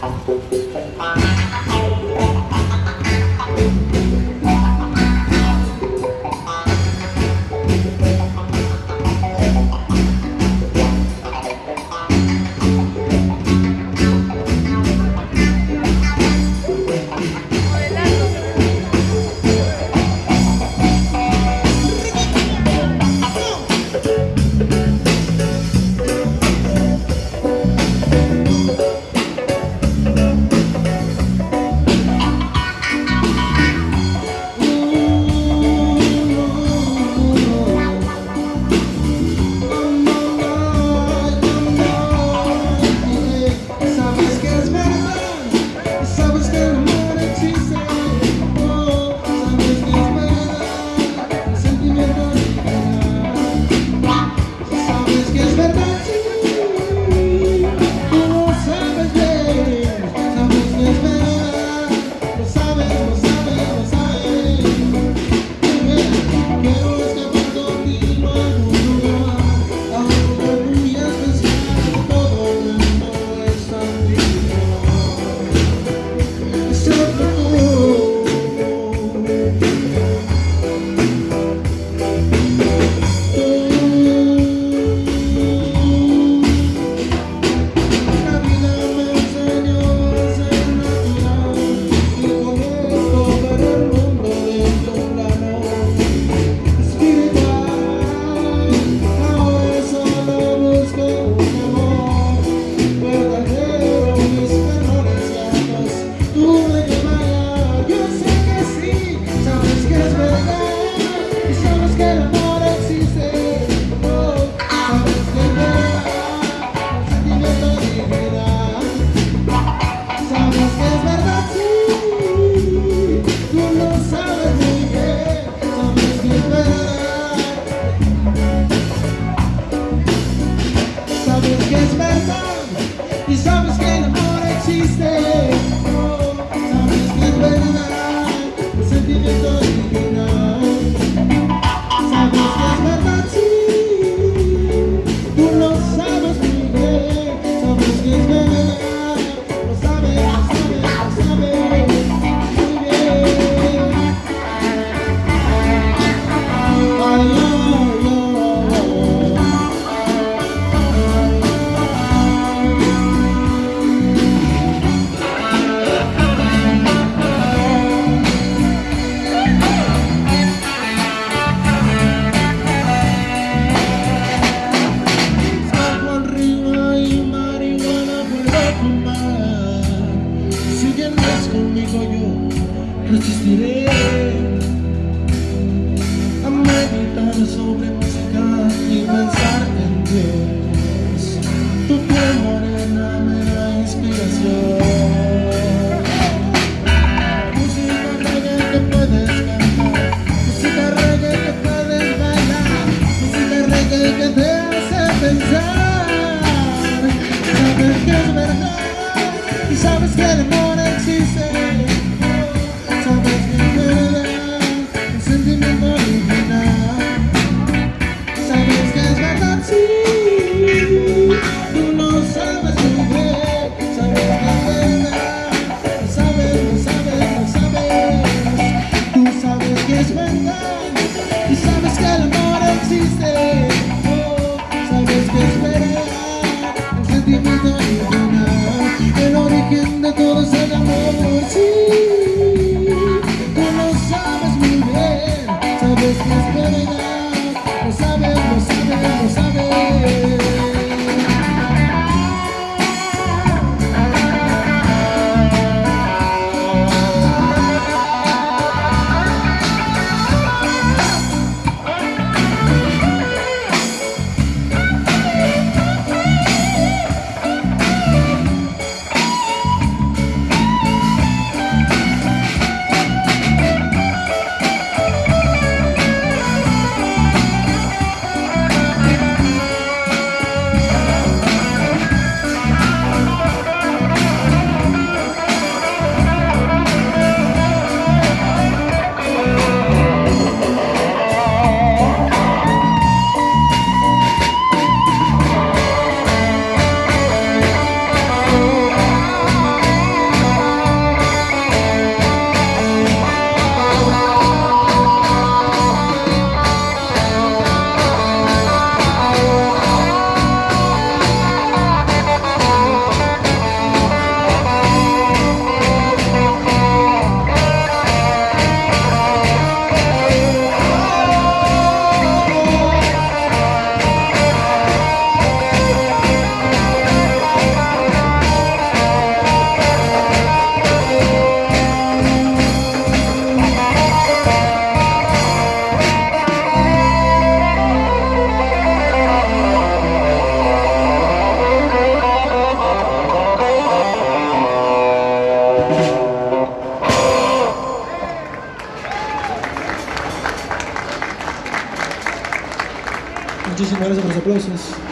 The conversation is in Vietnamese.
Thank you. He's coming. desesperei. menos por los aplausos.